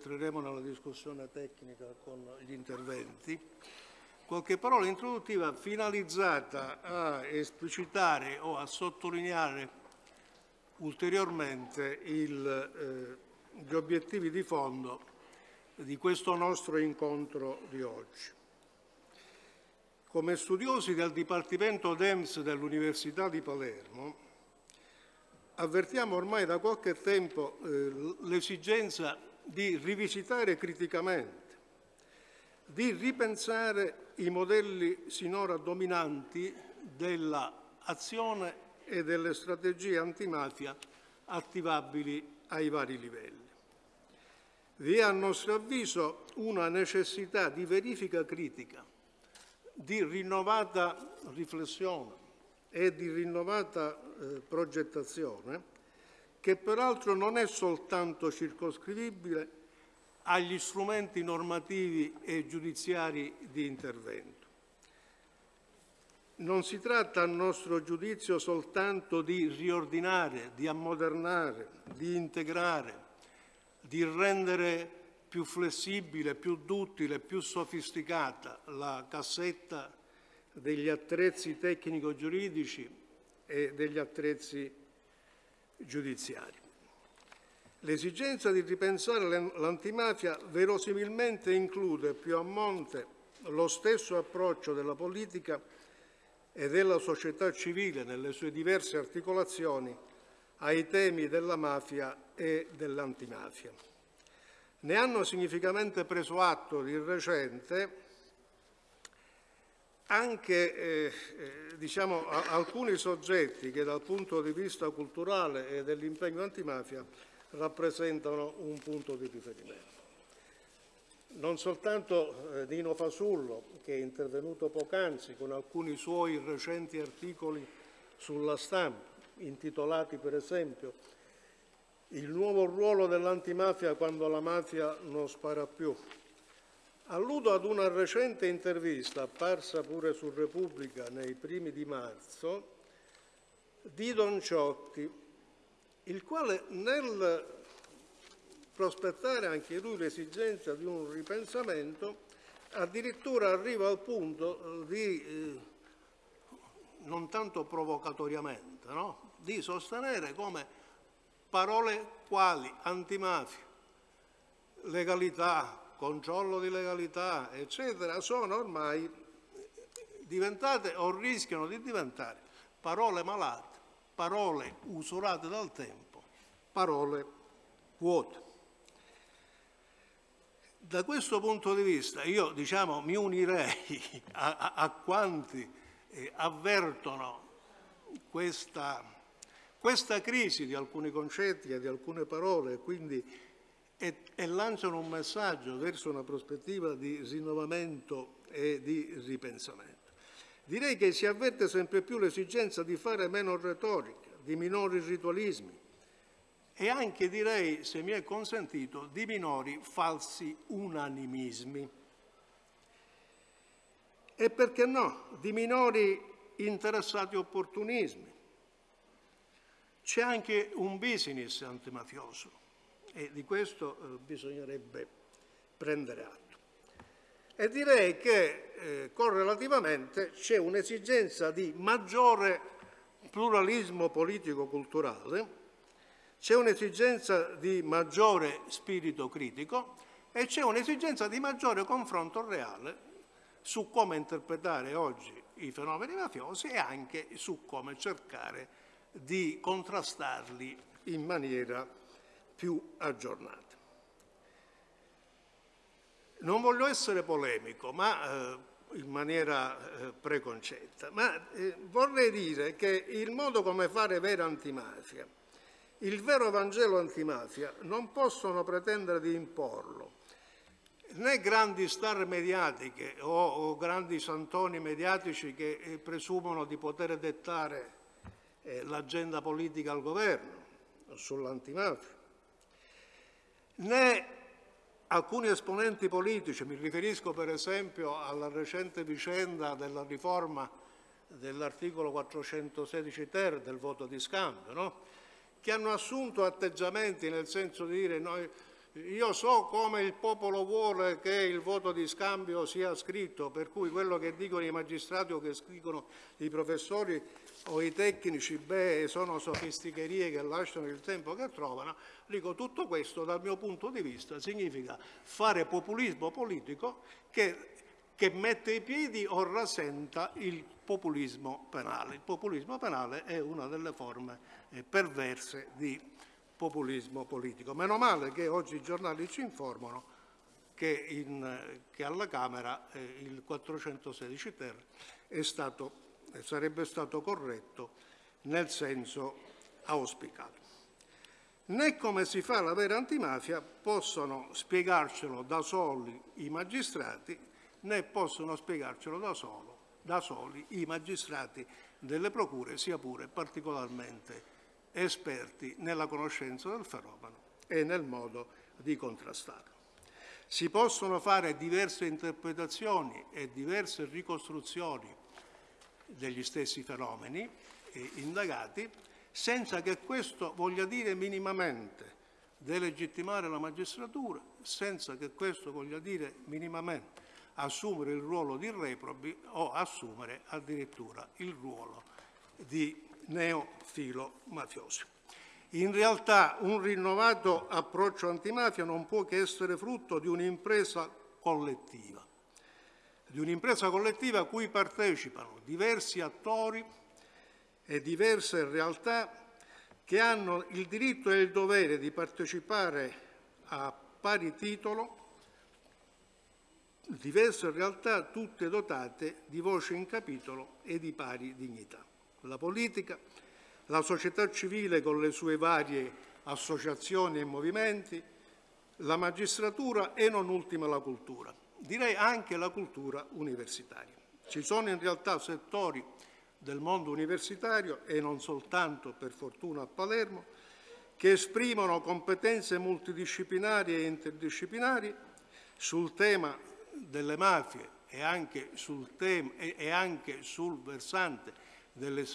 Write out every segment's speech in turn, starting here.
entreremo nella discussione tecnica con gli interventi, qualche parola introduttiva finalizzata a esplicitare o a sottolineare ulteriormente il, eh, gli obiettivi di fondo di questo nostro incontro di oggi. Come studiosi del Dipartimento DEMS dell'Università di Palermo, avvertiamo ormai da qualche tempo eh, l'esigenza di rivisitare criticamente, di ripensare i modelli sinora dominanti dell'azione e delle strategie antimafia attivabili ai vari livelli. Vi è a nostro avviso una necessità di verifica critica, di rinnovata riflessione e di rinnovata eh, progettazione che peraltro non è soltanto circoscrivibile agli strumenti normativi e giudiziari di intervento. Non si tratta, a nostro giudizio, soltanto di riordinare, di ammodernare, di integrare, di rendere più flessibile, più duttile, più sofisticata la cassetta degli attrezzi tecnico-giuridici e degli attrezzi giudiziari. L'esigenza di ripensare l'antimafia verosimilmente include più a monte lo stesso approccio della politica e della società civile nelle sue diverse articolazioni ai temi della mafia e dell'antimafia. Ne hanno significativamente preso atto di recente anche eh, eh, diciamo, alcuni soggetti che dal punto di vista culturale e dell'impegno antimafia rappresentano un punto di riferimento. Non soltanto eh, Dino Fasullo, che è intervenuto poc'anzi con alcuni suoi recenti articoli sulla stampa, intitolati per esempio Il nuovo ruolo dell'antimafia quando la mafia non spara più, Alludo ad una recente intervista, apparsa pure su Repubblica nei primi di marzo, di Don Ciotti, il quale nel prospettare anche lui l'esigenza di un ripensamento, addirittura arriva al punto di, eh, non tanto provocatoriamente, no? di sostenere come parole quali antimafia, legalità, controllo di legalità, eccetera, sono ormai diventate o rischiano di diventare parole malate, parole usurate dal tempo, parole vuote. Da questo punto di vista io diciamo, mi unirei a, a, a quanti eh, avvertono questa, questa crisi di alcuni concetti e di alcune parole, quindi e, e lanciano un messaggio verso una prospettiva di rinnovamento e di ripensamento. Direi che si avverte sempre più l'esigenza di fare meno retorica, di minori ritualismi e anche, direi, se mi è consentito, di minori falsi unanimismi. E perché no, di minori interessati opportunismi. C'è anche un business antimafioso e di questo eh, bisognerebbe prendere atto. E direi che eh, correlativamente c'è un'esigenza di maggiore pluralismo politico-culturale, c'è un'esigenza di maggiore spirito critico e c'è un'esigenza di maggiore confronto reale su come interpretare oggi i fenomeni mafiosi e anche su come cercare di contrastarli in maniera più aggiornate. Non voglio essere polemico, ma eh, in maniera eh, preconcetta, ma eh, vorrei dire che il modo come fare vera antimafia, il vero Vangelo antimafia, non possono pretendere di imporlo né grandi star mediatiche o, o grandi santoni mediatici che eh, presumono di poter dettare eh, l'agenda politica al governo sull'antimafia né alcuni esponenti politici, mi riferisco per esempio alla recente vicenda della riforma dell'articolo 416 ter del voto di scambio, no? che hanno assunto atteggiamenti nel senso di dire noi Io so come il popolo vuole che il voto di scambio sia scritto, per cui quello che dicono i magistrati o che scrivono i professori o i tecnici, beh, sono sofisticherie che lasciano il tempo che trovano. Dico, tutto questo dal mio punto di vista significa fare populismo politico che, che mette i piedi o rasenta il populismo penale. Il populismo penale è una delle forme eh, perverse di populismo politico. Meno male che oggi i giornali ci informano che, in, che alla Camera eh, il 416 ter stato, sarebbe stato corretto nel senso auspicato. Né come si fa la vera antimafia possono spiegarcelo da soli i magistrati, né possono spiegarcelo da, solo, da soli i magistrati delle procure, sia pure particolarmente esperti nella conoscenza del fenomeno e nel modo di contrastarlo. Si possono fare diverse interpretazioni e diverse ricostruzioni degli stessi fenomeni indagati senza che questo voglia dire minimamente delegittimare la magistratura, senza che questo voglia dire minimamente assumere il ruolo di reprobi o assumere addirittura il ruolo di neofilo mafiosi. In realtà un rinnovato approccio antimafia non può che essere frutto di un'impresa collettiva, di un'impresa collettiva a cui partecipano diversi attori e diverse realtà che hanno il diritto e il dovere di partecipare a pari titolo, diverse realtà tutte dotate di voce in capitolo e di pari dignità la politica, la società civile con le sue varie associazioni e movimenti, la magistratura e non ultima la cultura, direi anche la cultura universitaria. Ci sono in realtà settori del mondo universitario e non soltanto per fortuna a Palermo che esprimono competenze multidisciplinari e interdisciplinari sul tema delle mafie e anche sul, e anche sul versante delle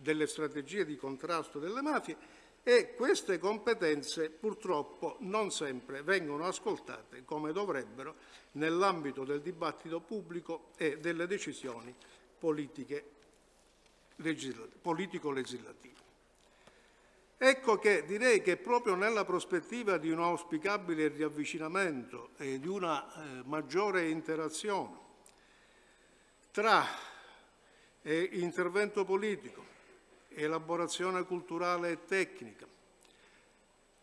delle strategie di contrasto delle mafie e queste competenze purtroppo non sempre vengono ascoltate come dovrebbero nell'ambito del dibattito pubblico e delle decisioni politico-legislative. Ecco che direi che proprio nella prospettiva di un auspicabile riavvicinamento e di una eh, maggiore interazione tra e intervento politico, elaborazione culturale e tecnica.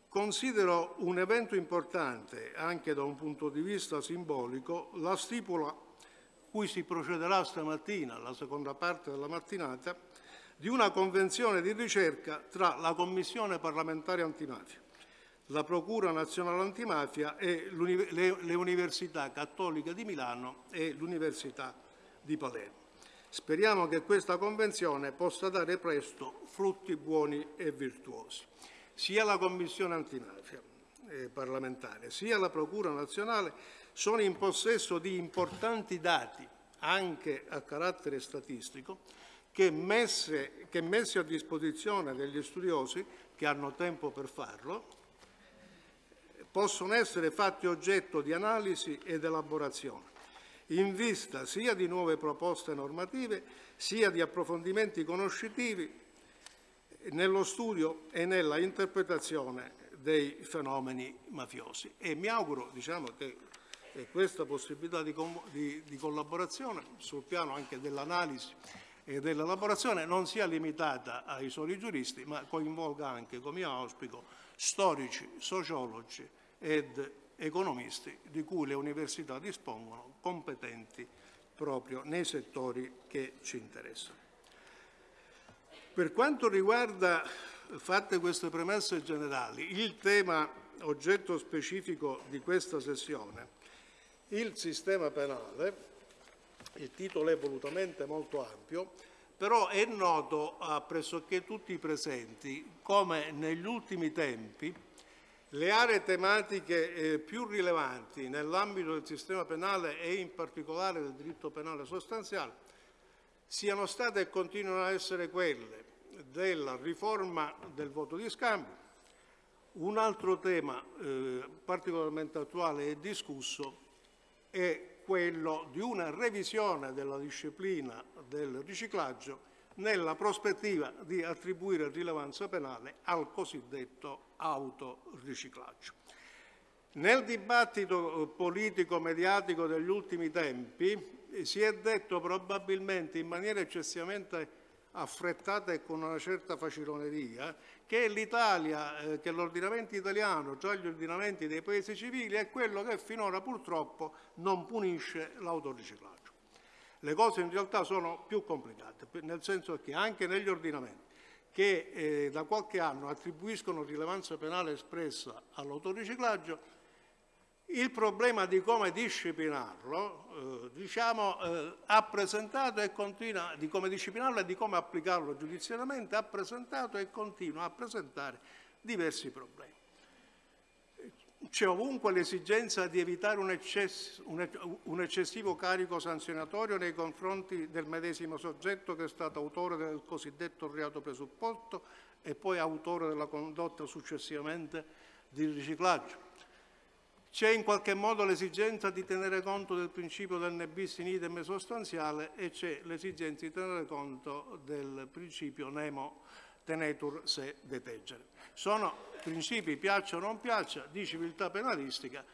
Considero un evento importante, anche da un punto di vista simbolico, la stipula cui si procederà stamattina, la seconda parte della mattinata, di una convenzione di ricerca tra la Commissione parlamentare antimafia, la Procura nazionale antimafia e le Università Cattoliche di Milano e l'Università di Palermo. Speriamo che questa Convenzione possa dare presto frutti buoni e virtuosi. Sia la Commissione antimafia eh, parlamentare sia la Procura nazionale sono in possesso di importanti dati, anche a carattere statistico, che, messe, che messi a disposizione degli studiosi, che hanno tempo per farlo, possono essere fatti oggetto di analisi ed elaborazione in vista sia di nuove proposte normative sia di approfondimenti conoscitivi nello studio e nella interpretazione dei fenomeni mafiosi. E mi auguro diciamo, che questa possibilità di, di, di collaborazione sul piano anche dell'analisi e dell'elaborazione non sia limitata ai soli giuristi, ma coinvolga anche, come io auspico, storici, sociologi ed economisti di cui le università dispongono, competenti proprio nei settori che ci interessano. Per quanto riguarda, fatte queste premesse generali, il tema oggetto specifico di questa sessione, il sistema penale, il titolo è volutamente molto ampio, però è noto a pressoché tutti i presenti come negli ultimi tempi le aree tematiche eh, più rilevanti nell'ambito del sistema penale e in particolare del diritto penale sostanziale siano state e continuano a essere quelle della riforma del voto di scambio, Un altro tema eh, particolarmente attuale e discusso è quello di una revisione della disciplina del riciclaggio nella prospettiva di attribuire rilevanza penale al cosiddetto autoriciclaggio. Nel dibattito eh, politico-mediatico degli ultimi tempi eh, si è detto probabilmente in maniera eccessivamente affrettata e con una certa faciloneria che l'Italia, eh, che l'ordinamento italiano tra gli ordinamenti dei paesi civili è quello che finora purtroppo non punisce l'autoriciclaggio. Le cose in realtà sono più complicate, nel senso che anche negli ordinamenti che eh, da qualche anno attribuiscono rilevanza penale espressa all'autoriciclaggio, il problema di come disciplinarlo, eh, diciamo, eh, ha presentato e continua, di come disciplinarlo e di come applicarlo giudiziariamente, ha presentato e continua a presentare diversi problemi. C'è ovunque l'esigenza di evitare un, eccesso, un, eccessivo carico sanzionatorio nei confronti del medesimo soggetto che è stato autore del cosiddetto reato presupposto e poi autore della condotta successivamente di riciclaggio. C'è in qualche modo l'esigenza di tenere conto del principio del ne bis in idem sostanziale e c'è l'esigenza di tenere conto del principio nemo tenetur se detegere. Sono principi, piaccia o non piaccia, di civiltà penalistica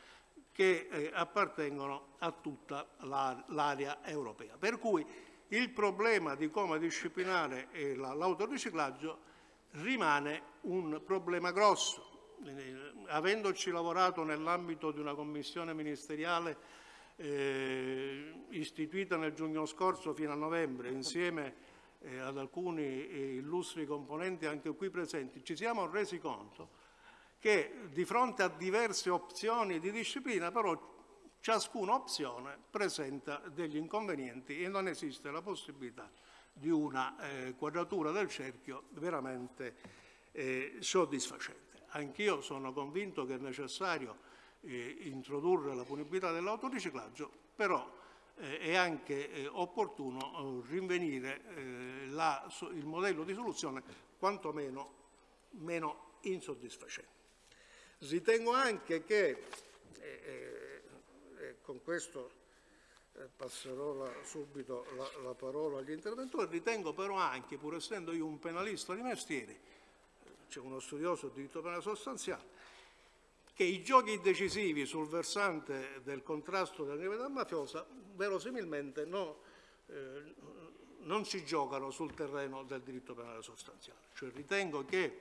che eh, appartengono a tutta l'area europea. Per cui il problema di come disciplinare eh, l'autoriciclaggio rimane un problema grosso eh, avendoci lavorato nell'ambito di una commissione ministeriale eh, istituita nel giugno scorso fino a novembre insieme eh, ad alcuni eh, illustri componenti anche qui presenti, ci siamo resi conto che di fronte a diverse opzioni di disciplina però ciascuna opzione presenta degli inconvenienti e non esiste la possibilità di una eh, quadratura del cerchio veramente eh, soddisfacente. Anch'io sono convinto che è necessario eh, introdurre la punibilità dell'autoriciclaggio, però eh, è anche eh, opportuno eh, rinvenire eh, la, il modello di soluzione quantomeno meno insoddisfacente. Ritengo anche che, eh, con questo passerò la, subito la, la parola agli interventori, ritengo però anche, pur essendo io un penalista di mestiere, c'è uno studioso di diritto penale sostanziale, che i giochi decisivi sul versante del contrasto della criminalità mafiosa verosimilmente no, eh, non si giocano sul terreno del diritto penale sostanziale. Cioè ritengo che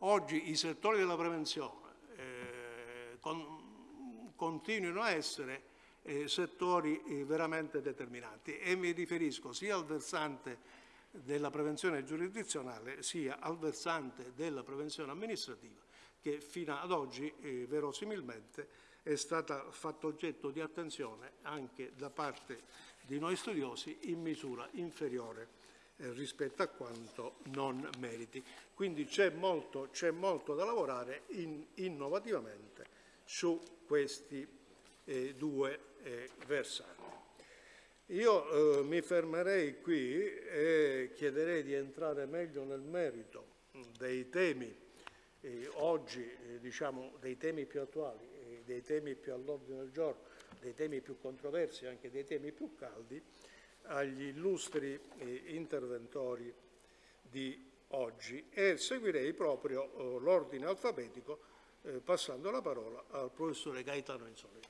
oggi i settori della prevenzione eh, con, continuino a essere eh, settori eh, veramente determinanti e mi riferisco sia al versante della prevenzione giurisdizionale sia al versante della prevenzione amministrativa che fino ad oggi eh, verosimilmente è stata fatta oggetto di attenzione anche da parte di noi studiosi in misura inferiore eh, rispetto a quanto non meriti. Quindi c'è molto, molto, da lavorare in, innovativamente su questi eh, due eh, versanti. Io eh, mi fermerei qui e chiederei di entrare meglio nel merito dei temi eh, oggi, eh, diciamo, dei temi più attuali, eh, dei temi più all'ordine del giorno, dei temi più controversi, anche dei temi più caldi, agli illustri eh, interventori di oggi e seguirei proprio eh, l'ordine alfabetico passando la parola al professore Gaetano Insolini.